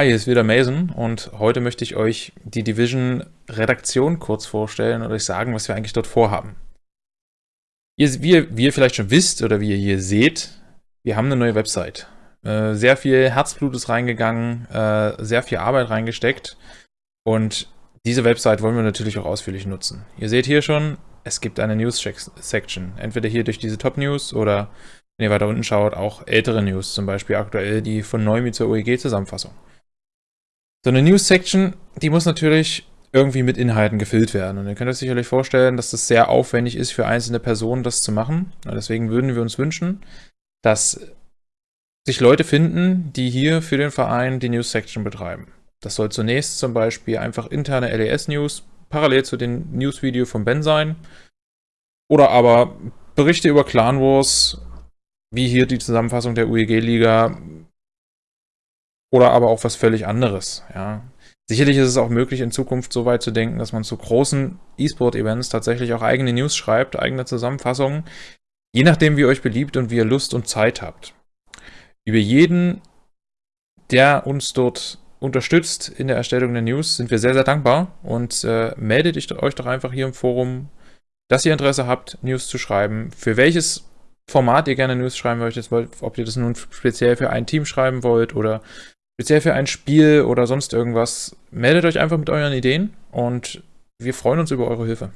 Hi, hier ist wieder Mason und heute möchte ich euch die Division Redaktion kurz vorstellen und euch sagen, was wir eigentlich dort vorhaben. Ihr, wie, ihr, wie ihr vielleicht schon wisst oder wie ihr hier seht, wir haben eine neue Website. Äh, sehr viel Herzblut ist reingegangen, äh, sehr viel Arbeit reingesteckt und diese Website wollen wir natürlich auch ausführlich nutzen. Ihr seht hier schon, es gibt eine News-Section, entweder hier durch diese Top-News oder, wenn ihr weiter unten schaut, auch ältere News, zum Beispiel aktuell die von Neumi zur OEG-Zusammenfassung. So eine News-Section, die muss natürlich irgendwie mit Inhalten gefüllt werden. Und ihr könnt euch sicherlich vorstellen, dass das sehr aufwendig ist für einzelne Personen, das zu machen. Und deswegen würden wir uns wünschen, dass sich Leute finden, die hier für den Verein die News-Section betreiben. Das soll zunächst zum Beispiel einfach interne LES-News parallel zu dem News-Video von Ben sein. Oder aber Berichte über Clan Wars, wie hier die Zusammenfassung der UEG-Liga, oder aber auch was völlig anderes. Ja. Sicherlich ist es auch möglich, in Zukunft so weit zu denken, dass man zu großen E-Sport-Events tatsächlich auch eigene News schreibt, eigene Zusammenfassungen, je nachdem, wie euch beliebt und wie ihr Lust und Zeit habt. Über jeden, der uns dort unterstützt in der Erstellung der News, sind wir sehr, sehr dankbar und äh, meldet euch doch einfach hier im Forum, dass ihr Interesse habt, News zu schreiben. Für welches Format ihr gerne News schreiben möchtet, ob ihr das nun speziell für ein Team schreiben wollt oder speziell für ein Spiel oder sonst irgendwas, meldet euch einfach mit euren Ideen und wir freuen uns über eure Hilfe.